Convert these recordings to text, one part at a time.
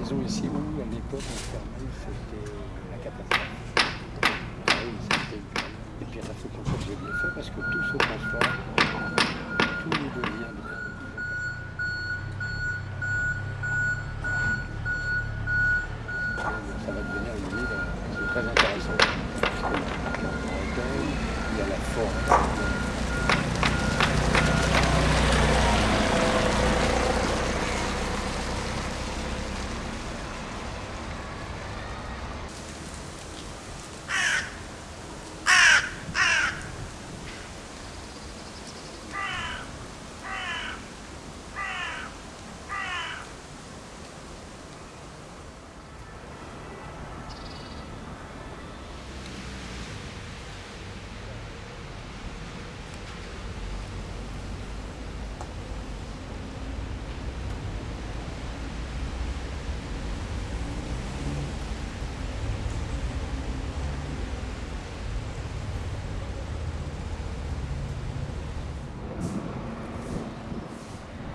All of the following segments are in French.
maison ici où, à l'époque, on fermait, c'était la catastrophe. Ah. Et puis, il faut qu'on j'ai bien fait parce que tout se transforme, tout devient bien. Ça va devenir une ville euh, très marocaine, il y a la forêt.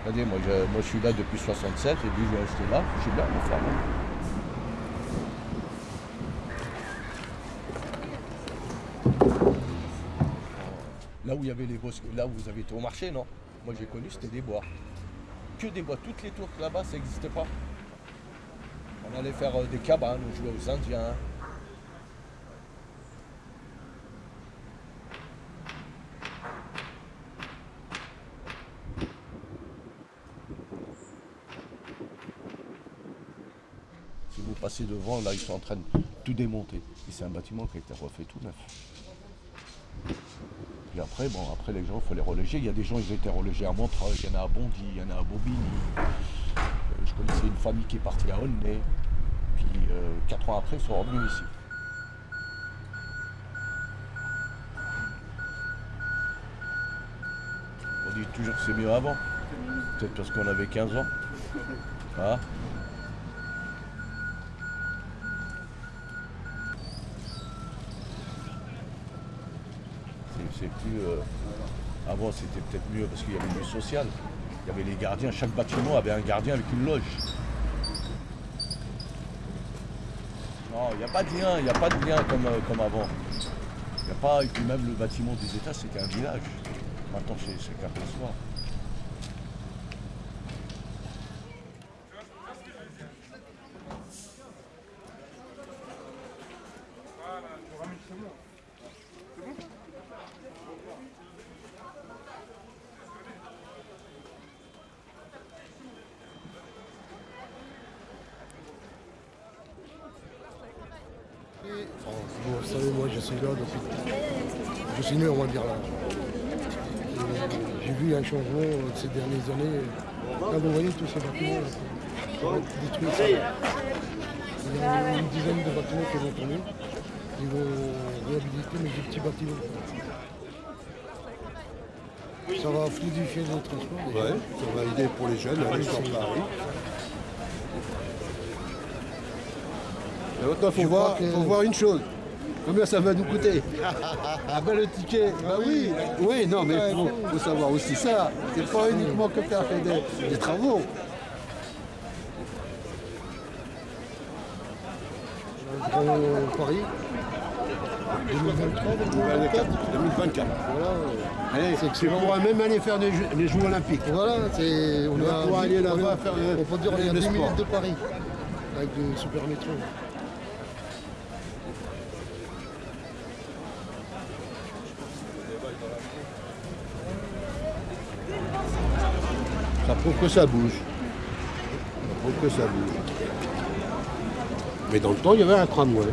Regardez, moi je, moi je suis là depuis 67 et puis je vais rester là, je suis là, mon frère. Là où il y avait les bosques, là où vous avez été au marché, non? Moi j'ai connu, c'était des bois. Que des bois. Toutes les tours là-bas, ça n'existait pas. On allait faire euh, des cabanes, on jouait aux Indiens. Vous passez devant, là, ils sont en train de tout démonter. Et c'est un bâtiment qui a été refait tout neuf. Puis après, bon, après les gens, il faut les reloger. Il y a des gens, ils ont été relogés à Montreuil, il y en a à Bondy, il y en a à Bobigny. Euh, je connaissais une famille qui est partie à Aulnay. Puis euh, quatre ans après, ils sont revenus ici. On dit toujours que c'est mieux avant. Peut-être parce qu'on avait 15 ans. Ah. Plus. euh, Avant, c'était peut-être mieux parce qu'il y avait du social. Il y avait les gardiens. Chaque bâtiment avait un gardien avec une loge. Non, il n'y a pas de lien. Il n'y a pas de lien comme, euh, comme avant. Il n'y a pas. Et puis même le bâtiment des États, c'était un village. Maintenant, c'est c'est qu'un soir. Bon, vous savez, moi je suis là depuis. Je suis né, on va dire là. J'ai vu un changement euh, ces dernières années. Là, vous voyez tous ces bâtiments là, qui vont être détruits. ça. Il y a une dizaine de bâtiments qui vont tomber. Ils vont réhabiliter, mais des petits bâtiments. Ça va fluidifier le transport. Ouais, ça va aider pour les jeunes, aller sur Paris. Et maintenant, il voir, faut voir une chose. Combien ça va nous coûter Ah ben le ticket, bah oui, oui, non mais il faut, faut savoir aussi ça. C'est pas uniquement que faire des, des travaux. Grand Paris, 2023, 2024. 2024. Voilà. Allez, C'est pourras même aller faire des Jeux, les Jeux Olympiques. Voilà, c'est. On, On va pouvoir aller là-bas faire le- On peut dire on est à le 10 sport. minutes de Paris. Avec le super métro. Ça prouve que ça bouge. Ça prouve que ça bouge. Mais dans le temps, il y avait un tramway.